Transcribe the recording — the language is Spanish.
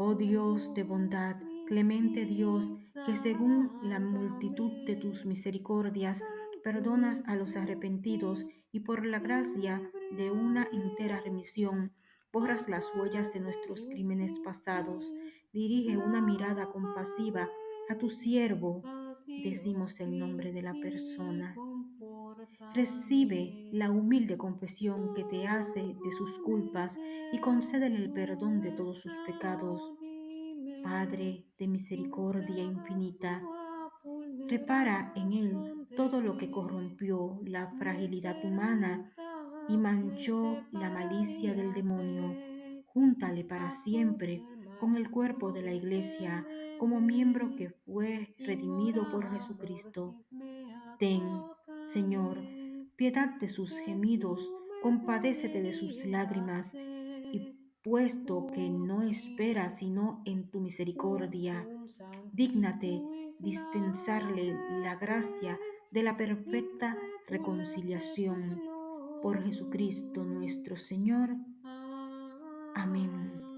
Oh Dios de bondad, clemente Dios, que según la multitud de tus misericordias perdonas a los arrepentidos y por la gracia de una entera remisión, borras las huellas de nuestros crímenes pasados. Dirige una mirada compasiva a tu siervo, decimos el nombre de la persona. Recibe la humilde confesión que te hace de sus culpas y concédele el perdón de todos sus pecados. Padre de misericordia infinita, repara en él todo lo que corrompió la fragilidad humana y manchó la malicia del demonio. Júntale para siempre con el cuerpo de la iglesia como miembro que fue redimido por Jesucristo. Ten, Señor, piedad de sus gemidos, compadécete de sus lágrimas, y puesto que no espera sino en tu misericordia, dígnate dispensarle la gracia de la perfecta reconciliación. Por Jesucristo nuestro Señor. Amén.